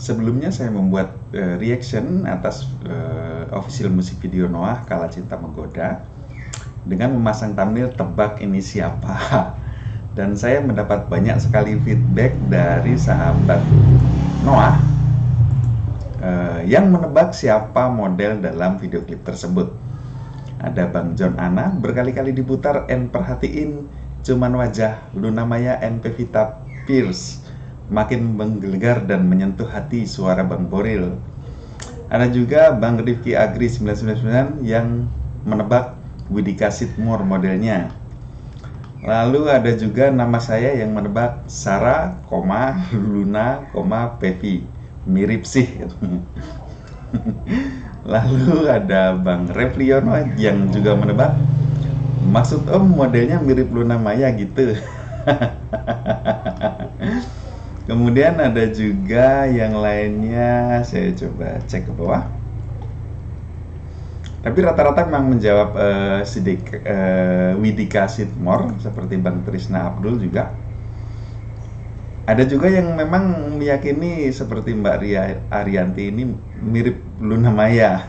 Sebelumnya saya membuat uh, reaction atas uh, official musik video Noah Kala Cinta Menggoda dengan memasang thumbnail tebak ini siapa. Dan saya mendapat banyak sekali feedback dari sahabat Noah uh, yang menebak siapa model dalam video klip tersebut. Ada Bang John Ana berkali-kali diputar and perhatiin cuman wajah Luna Maya and Pevita Pierce makin menggelegar dan menyentuh hati suara Bang Boril. Ada juga Bang Rifki Agri 999 yang menebak Widika Sidmore modelnya. Lalu ada juga nama saya yang menebak Sarah, Luna, Pevi. Mirip sih. Lalu ada Bang Refliono yang juga menebak Maksud Om modelnya mirip Luna Maya gitu Kemudian ada juga yang lainnya, saya coba cek ke bawah. Tapi rata-rata memang menjawab uh, sidik uh, Widika Sidmore seperti Bang Trisna Abdul juga. Ada juga yang memang meyakini seperti Mbak Ria Arianti ini mirip Luna Maya.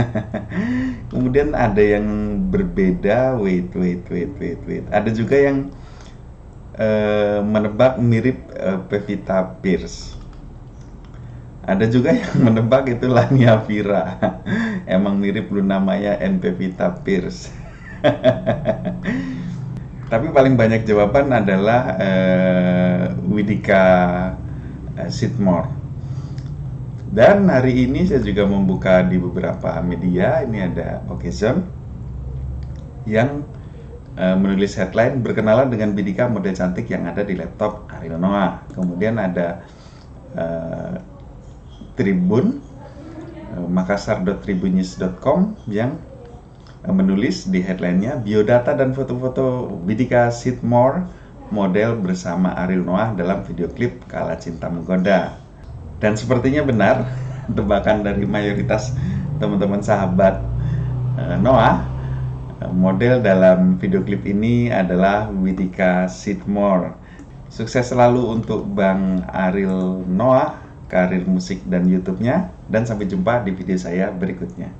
Kemudian ada yang berbeda, wait, wait, wait, wait, wait. Ada juga yang uh, menebak mirip uh, Pevita Pierce. Ada juga yang menebak itu Lania Vira. Emang mirip Luna Maya and Pevita Pierce. Tapi paling banyak jawaban adalah uh, Widika Sidmore. Dan hari ini saya juga membuka di beberapa media. Ini ada Occasion yang Eh, menulis headline berkenalan dengan Bidika model cantik yang ada di laptop Ariel Noah. Kemudian ada uh, Tribun uh, makassar.tribunnews.com yang uh, menulis di headlinenya biodata dan foto-foto Bidika Sidmore model bersama Ariel Noah dalam video klip Kala Cinta Menggoda. Dan sepertinya benar tebakan dari mayoritas teman-teman sahabat uh, Noah Model dalam video klip ini adalah Widika Sidmore. Sukses selalu untuk Bang Aril Noah, karir musik dan YouTube-nya. Dan sampai jumpa di video saya berikutnya.